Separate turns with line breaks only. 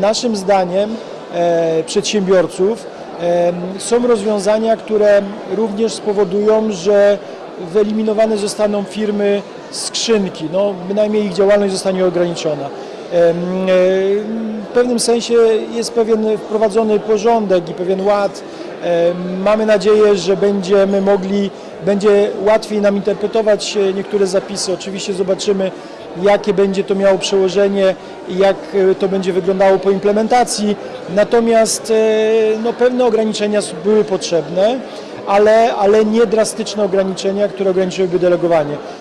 Naszym zdaniem e, przedsiębiorców e, są rozwiązania, które również spowodują, że wyeliminowane zostaną firmy skrzynki, no, bynajmniej ich działalność zostanie ograniczona. E, W pewnym sensie jest pewien wprowadzony porządek i pewien ład. Em, Mamy nadzieję, że będziemy mogli, będzie łatwiej nam interpretować e, niektóre zapisy. Oczywiście zobaczymy, jakie będzie to miało przełożenie i jak e, to będzie wyglądało po implementacji. Natomiast e, no, pewne ograniczenia były potrzebne, ale, ale nie drastyczne ograniczenia, które ograniczyłyby delegowanie.